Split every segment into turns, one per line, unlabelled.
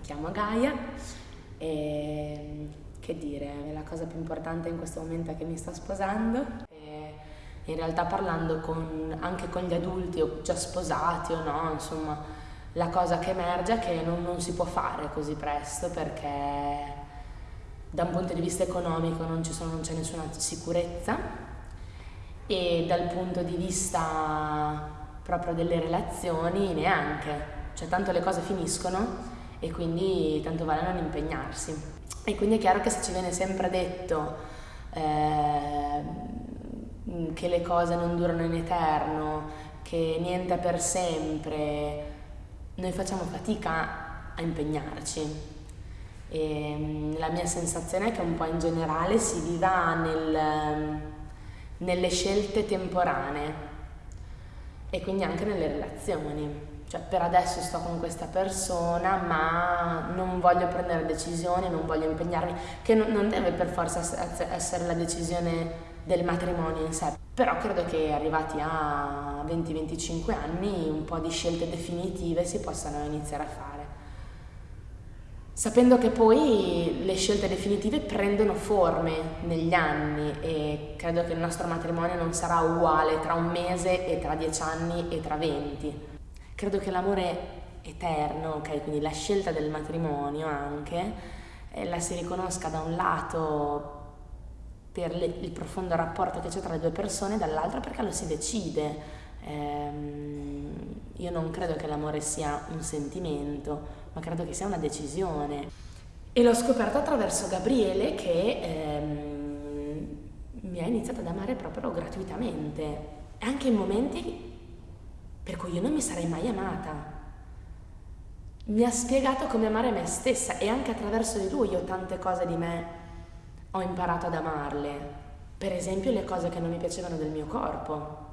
mi chiamo Gaia e che dire, la cosa più importante in questo momento è che mi sto sposando. E in realtà parlando con, anche con gli adulti o già sposati o no, insomma, la cosa che emerge è che non, non si può fare così presto perché da un punto di vista economico non, sono, non c'è nessuna sicurezza e dal punto di vista proprio delle relazioni neanche, cioè tanto le cose finiscono e quindi tanto vale non impegnarsi. E quindi è chiaro che se ci viene sempre detto eh, che le cose non durano in eterno, che niente è per sempre, noi facciamo fatica a impegnarci. E mm, la mia sensazione è che un po' in generale si viva nel, nelle scelte temporanee e quindi anche nelle relazioni cioè per adesso sto con questa persona ma non voglio prendere decisioni, non voglio impegnarmi, che non deve per forza essere la decisione del matrimonio in sé, però credo che arrivati a 20-25 anni un po' di scelte definitive si possano iniziare a fare. Sapendo che poi le scelte definitive prendono forme negli anni e credo che il nostro matrimonio non sarà uguale tra un mese e tra dieci anni e tra venti credo che l'amore eterno, ok, quindi la scelta del matrimonio anche, eh, la si riconosca da un lato per le, il profondo rapporto che c'è tra le due persone, dall'altro perché lo si decide. Ehm, io non credo che l'amore sia un sentimento, ma credo che sia una decisione. E l'ho scoperto attraverso Gabriele che ehm, mi ha iniziato ad amare proprio gratuitamente, anche in momenti per cui io non mi sarei mai amata. Mi ha spiegato come amare me stessa e anche attraverso di lui io tante cose di me ho imparato ad amarle. Per esempio le cose che non mi piacevano del mio corpo.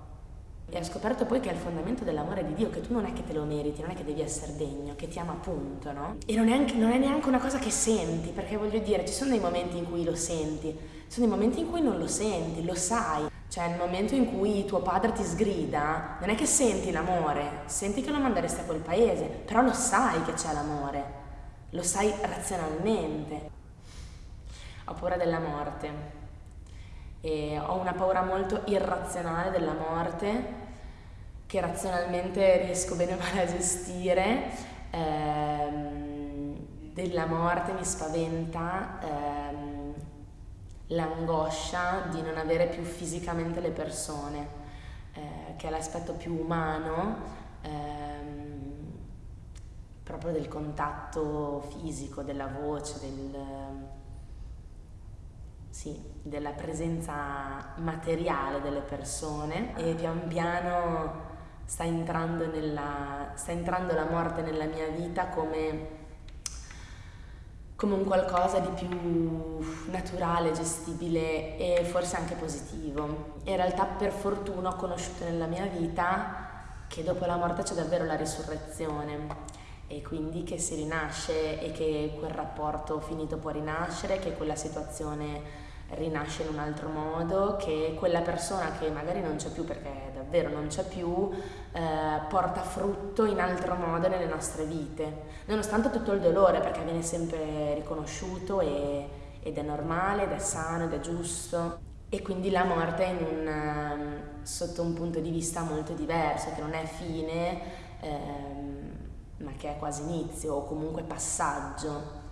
E ho scoperto poi che è il fondamento dell'amore di Dio, che tu non è che te lo meriti, non è che devi essere degno, che ti ama appunto, no? E non è, anche, non è neanche una cosa che senti, perché voglio dire, ci sono dei momenti in cui lo senti, ci sono dei momenti in cui non lo senti, lo sai. Cioè, nel momento in cui tuo padre ti sgrida, non è che senti l'amore, senti che lo manderesti a quel paese, però lo sai che c'è l'amore, lo sai razionalmente. Ho paura della morte e ho una paura molto irrazionale della morte che razionalmente riesco bene o male a gestire. Ehm, della morte mi spaventa. Ehm, l'angoscia di non avere più fisicamente le persone, eh, che è l'aspetto più umano ehm, proprio del contatto fisico, della voce, del, sì, della presenza materiale delle persone. E pian piano sta entrando, nella, sta entrando la morte nella mia vita come come un qualcosa di più naturale, gestibile e forse anche positivo. In realtà per fortuna ho conosciuto nella mia vita che dopo la morte c'è davvero la risurrezione e quindi che si rinasce e che quel rapporto finito può rinascere, che quella situazione rinasce in un altro modo, che quella persona che magari non c'è più perché davvero non c'è più, eh, porta frutto in altro modo nelle nostre vite, nonostante tutto il dolore perché viene sempre riconosciuto e, ed è normale, ed è sano, ed è giusto. E quindi la morte un, um, sotto un punto di vista molto diverso, che non è fine, ehm, ma che è quasi inizio o comunque passaggio